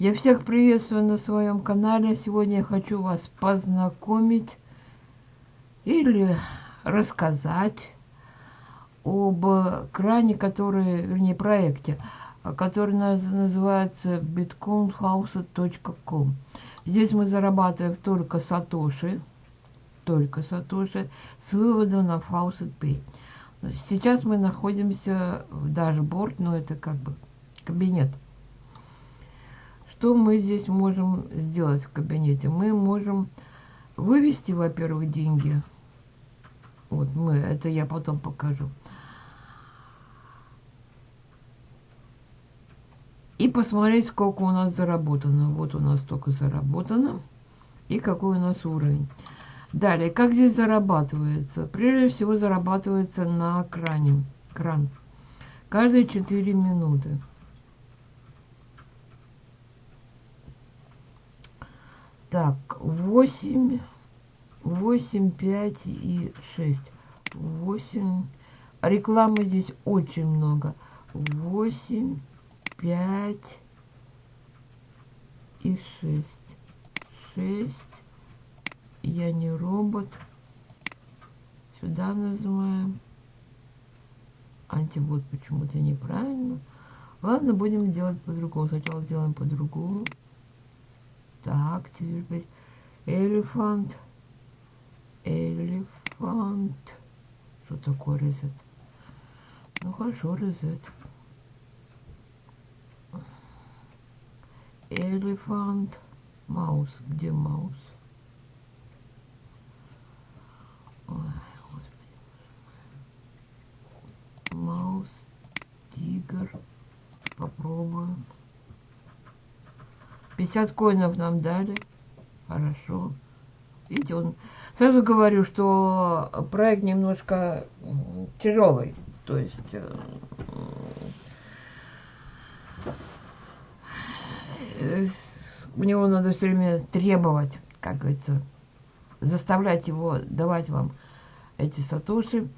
Я всех приветствую на своем канале. Сегодня я хочу вас познакомить или рассказать об кране, который, вернее, проекте, который называется bitcoinhouse.com. Здесь мы зарабатываем только сатоши, только сатоши, с выводом на Faucet Pay. Сейчас мы находимся в дашборд, но это как бы кабинет. Что мы здесь можем сделать в кабинете? Мы можем вывести, во-первых, деньги. Вот мы, это я потом покажу. И посмотреть, сколько у нас заработано. Вот у нас столько заработано. И какой у нас уровень. Далее, как здесь зарабатывается? Прежде всего зарабатывается на кране. Кран. Каждые 4 минуты. Так, 8, 8, 5 и 6. 8. Рекламы здесь очень много. 8, 5 и 6. 6 я не робот. Сюда нажимаем. Антибот почему-то неправильно. Ладно, будем делать по-другому. Сначала сделаем по-другому. Так, теперь элефант. Элефант. Что такое резет? Ну хорошо, резет. Элефант. Маус. Где маус? Маус, тигр. Попробуем. 50 коинов нам дали. Хорошо. Видите, он... Сразу говорю, что проект немножко тяжелый. То есть... Э, у него надо все время требовать, как говорится, заставлять его давать вам эти сатоши.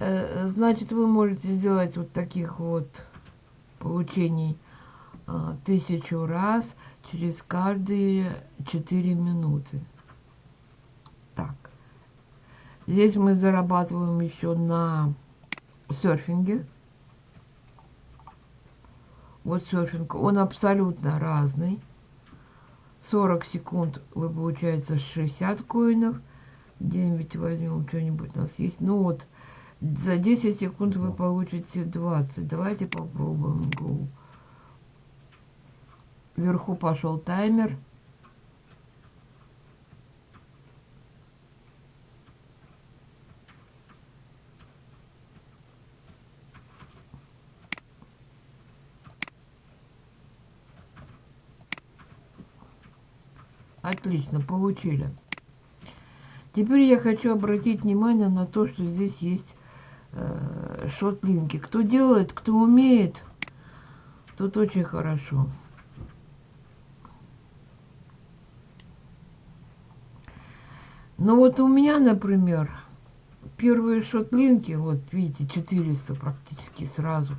Э, значит, вы можете сделать вот таких вот получений тысячу раз через каждые 4 минуты. Так. Здесь мы зарабатываем еще на серфинге. Вот серфинг. Он абсолютно разный. 40 секунд вы получается 60 коинов. 9 возьмем что-нибудь у нас есть. Ну вот, за 10 секунд вы получите 20. Давайте попробуем. Go. Вверху пошел таймер. Отлично, получили. Теперь я хочу обратить внимание на то, что здесь есть э, шотлинки. Кто делает, кто умеет, тут очень хорошо. Но вот у меня, например, первые шотлинки, вот видите, 400 практически сразу,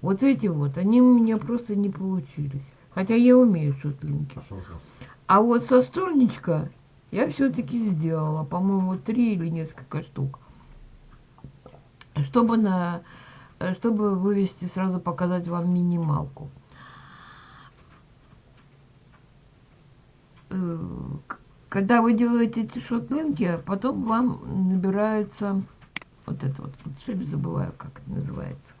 вот эти вот, они у меня просто не получились. Хотя я умею шотлинки. А вот со стольничка я все-таки сделала, по-моему, три или несколько штук. Чтобы, на, чтобы вывести, сразу показать вам минималку. Когда вы делаете эти шотлинки, потом вам набирается вот это вот, все забываю, как это называется.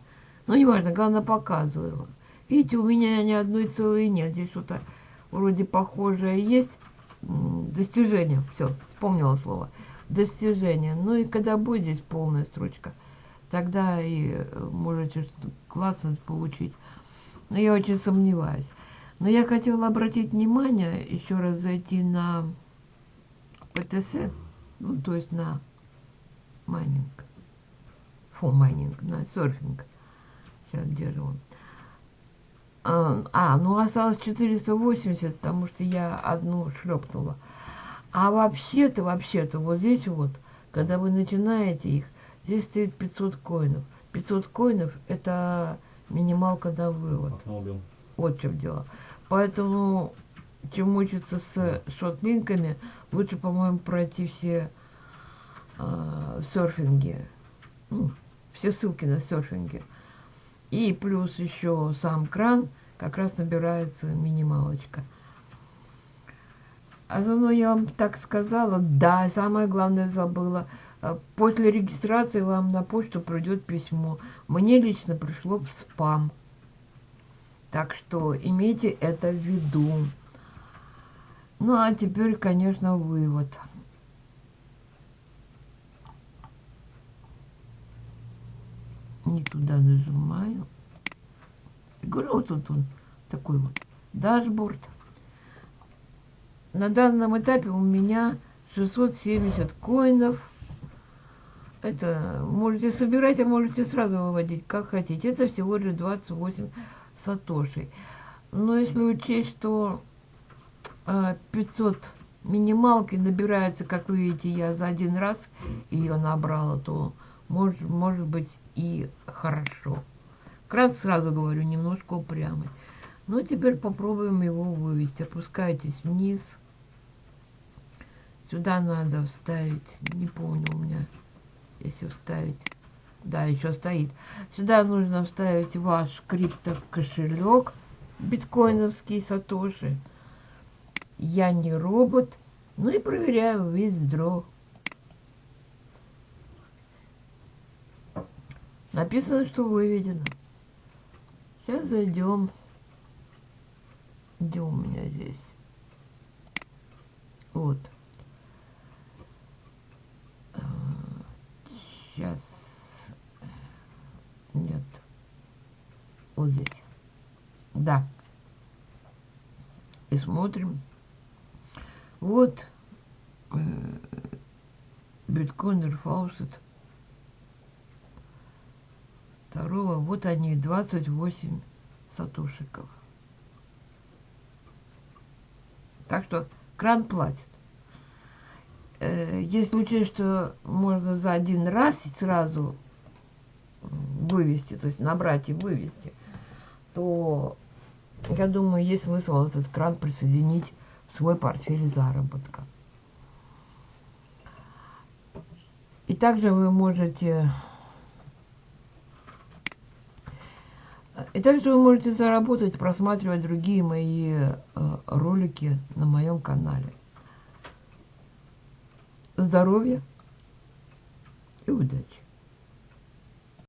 Ну, неважно, главное, показываю. Видите, у меня ни одной целой нет. Здесь что-то вроде похожее есть достижение. Все, вспомнила слово. Достижение. Ну и когда будет здесь полная строчка, тогда и э, можете классно получить. Но я очень сомневаюсь. Но я хотела обратить внимание, еще раз зайти на ПТС, ну, то есть на майнинг. Фу, майнинг, на серфинг. Сейчас, где же он? А, а, ну осталось 480, потому что я одну шлепнула. А вообще-то, вообще-то, вот здесь вот, когда вы начинаете их, здесь стоит 500 коинов. 500 коинов – это минималка на вывод. Вот в чем дело. Поэтому, чем мучиться с шотлинками, лучше, по-моему, пройти все э, серфинги. Ну, все ссылки на серфинге. И плюс еще сам кран, как раз набирается минималочка. А заодно я вам так сказала, да, самое главное забыла. Э, после регистрации вам на почту придет письмо. Мне лично пришло в спам. Так что имейте это в виду. Ну, а теперь, конечно, вывод. Не туда нажимаю. Говорю, вот тут он такой вот дашборд. На данном этапе у меня 670 коинов. Это можете собирать, а можете сразу выводить, как хотите. Это всего лишь 28 сатошей. Но если учесть, что 500 а, минималки набирается, как вы видите, я за один раз ее набрала, то может, может быть и хорошо. Кран, сразу говорю, немножко упрямый. Ну, теперь попробуем его вывести. Опускайтесь вниз. Сюда надо вставить, не помню у меня, если вставить. Да, еще стоит. Сюда нужно вставить ваш криптокошелек биткоиновский Сатоши. Я не робот. Ну и проверяю виздро. Написано, что выведено. Сейчас зайдем. Где у меня здесь? Вот. Сейчас. Нет. Вот здесь. Да. И смотрим. Вот э, биткоинер фаусет. Второго. Вот они, 28 сатушиков. Так что кран платит. Э, если учесть, что можно за один раз сразу вывести, то есть набрать и вывести, то я думаю, есть смысл этот кран присоединить свой портфель заработка. И также вы можете и также вы можете заработать, просматривать другие мои э, ролики на моем канале здоровья и удачи.